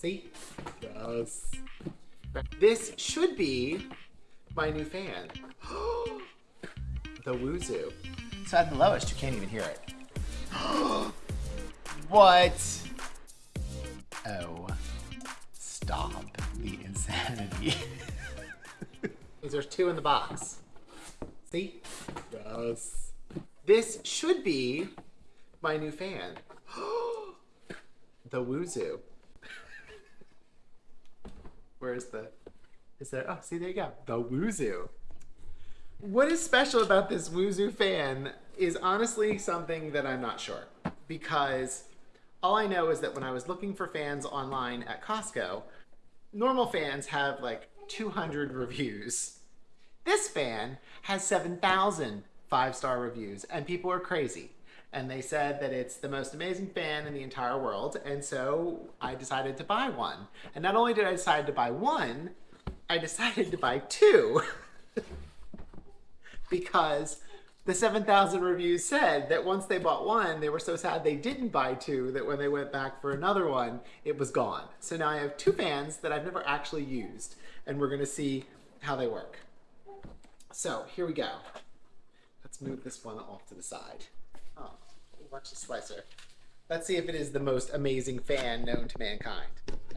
See? Yes. This should be my new fan. the Woozoo. So at the lowest, you can't even hear it. what? Oh. Stop the insanity. There's two in the box. See? Yes. This should be my new fan. the Woozoo. Where's the... Is there... Oh, see, there you go. The Woozoo. What is special about this Woozoo fan is honestly something that I'm not sure. Because all I know is that when I was looking for fans online at Costco, normal fans have like 200 reviews. This fan has 7,000 five-star reviews and people are crazy. And they said that it's the most amazing fan in the entire world. And so I decided to buy one. And not only did I decide to buy one, I decided to buy two. because the 7,000 reviews said that once they bought one, they were so sad they didn't buy two that when they went back for another one, it was gone. So now I have two fans that I've never actually used, and we're gonna see how they work. So here we go. Let's move this one off to the side. Oh, watch the slicer. Let's see if it is the most amazing fan known to mankind.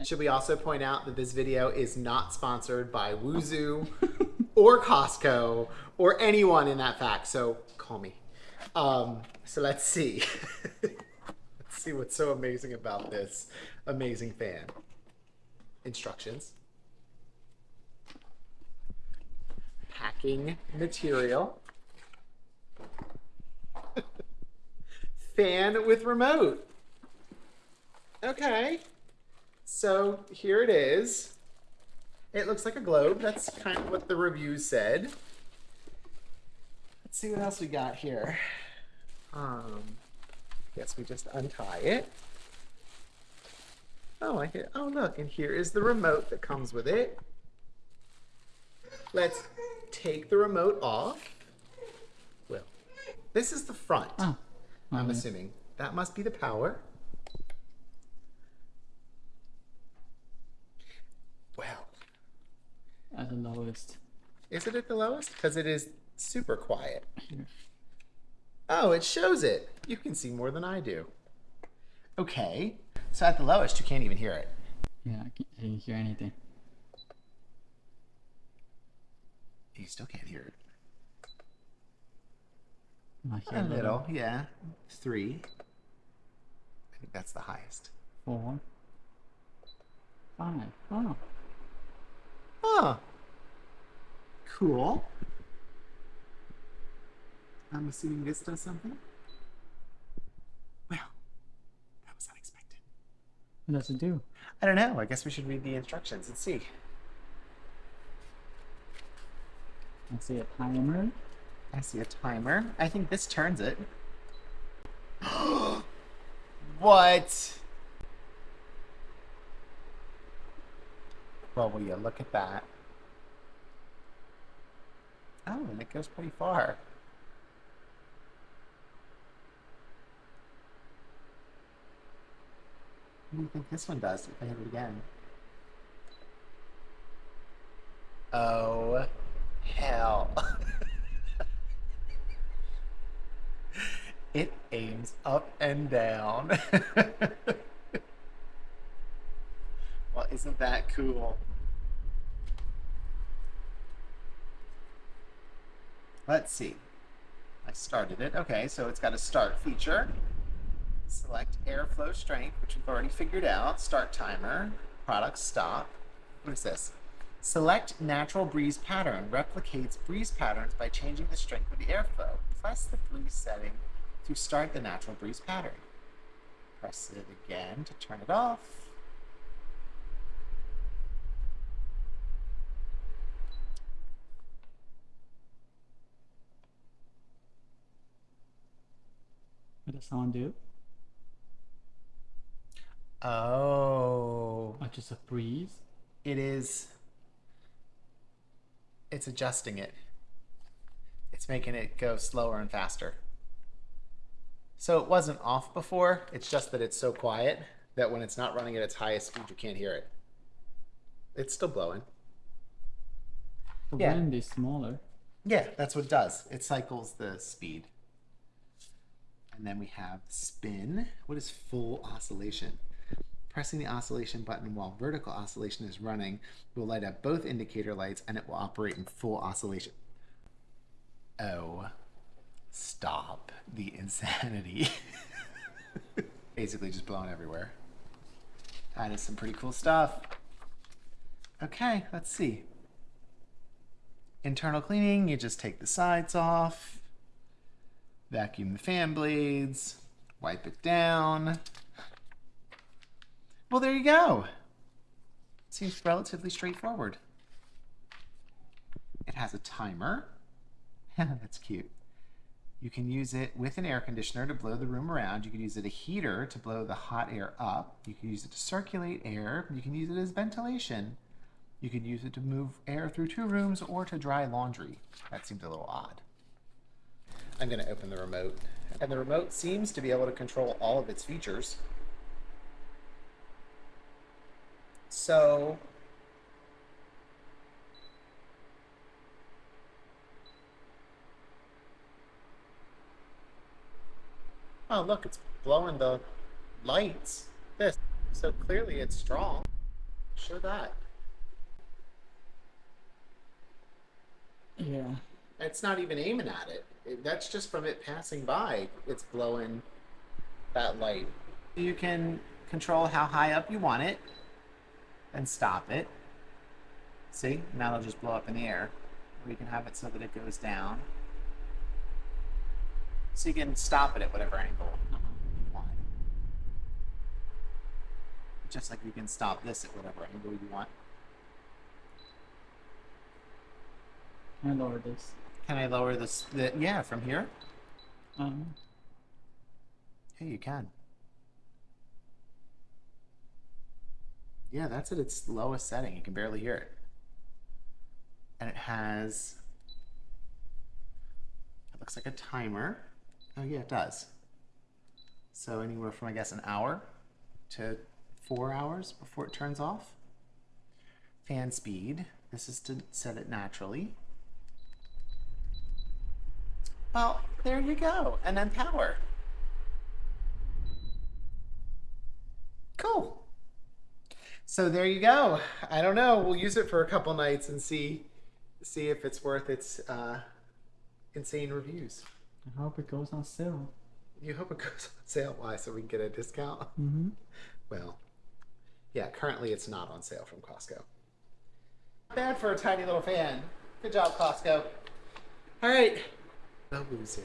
Should we also point out that this video is not sponsored by Woozoo or Costco or anyone in that fact, so call me. Um, so let's see. let's see what's so amazing about this amazing fan. Instructions. Packing material. Fan with remote. Okay. So here it is. It looks like a globe. That's kind of what the review said. Let's see what else we got here. Um, guess we just untie it. Oh, I hit, oh look, and here is the remote that comes with it. Let's take the remote off. Well, this is the front. Oh. I'm mm-hmm. assuming. That must be the power. Well. At the lowest. Is it at the lowest? Because it is super quiet. Oh, it shows it. You can see more than I do. Okay. So at the lowest, you can't even hear it. Yeah, I can't hear anything. You still can't hear it. Hear a little, little, yeah. Three. I think that's the highest. Four. Five. Oh. Huh. Cool. I'm assuming this does something. Well, that was unexpected. What does it do? I don't know. I guess we should read the instructions and see. I see a timer. I see a timer. I think this turns it. what? Well, will you look at that? Oh, and it goes pretty far. What do you think this one does if I hit it again? Oh, it aims up and down. well, isn't that cool? Let's see. I started it. Okay, so it's got a start feature. Select airflow strength, which we've already figured out. Start timer, product stop. What is this? Select natural breeze pattern. Replicates breeze patterns by changing the strength of the airflow. Press the breeze setting to start the natural breeze pattern. Press it again to turn it off. What does sound do? Oh. Oh, just a breeze? It is. It's adjusting it. It's making it go slower and faster. So it wasn't off before, it's just that it's so quiet that when it's not running at its highest speed, you can't hear it. It's still blowing. The Yeah. wind is smaller. Yeah, that's what it does. It cycles the speed. And then we have spin. What is full oscillation? Pressing the oscillation button while vertical oscillation is running will light up both indicator lights and it will operate in full oscillation. Oh, stop the insanity. Basically, just blowing everywhere. That is some pretty cool stuff. Okay, let's see. Internal cleaning, you just take the sides off, vacuum the fan blades, wipe it down. Well, there you go. Seems relatively straightforward. It has a timer. That's cute. You can use it with an air conditioner to blow the room around. You can use it a heater to blow the hot air up. You can use it to circulate air. You can use it as ventilation. You could use it to move air through two rooms or to dry laundry. That seems a little odd. I'm going to open the remote. And the remote seems to be able to control all of its features. So. Oh, look, it's blowing the lights. This. So clearly it's strong. Show that. Yeah. It's not even aiming at it. it. That's just from it passing by. It's blowing that light. You can control how high up you want it and stop it. See? Now it'll just blow up in the air. Or you can have it so that it goes down. So you can stop it at whatever angle you want. Just like you can stop this at whatever angle you want. Can I lower this? Can I lower this? The, yeah, from here? Um, Yeah, you can. Yeah, that's at its lowest setting. You can barely hear it. And it has. It looks like a timer. Oh, yeah, it does. So anywhere from, I guess, an hour to four hours before it turns off. Fan speed. This is to set it naturally. Well, there you go. And then power. Cool. So there you go. I don't know. We'll use it for a couple nights and see see if it's worth its uh, insane reviews. I hope it goes on sale. You hope it goes on sale. Why? So we can get a discount? Mm-hmm. Well, yeah, currently it's not on sale from Costco. Not bad for a tiny little fan. Good job, Costco. All right. No boozing.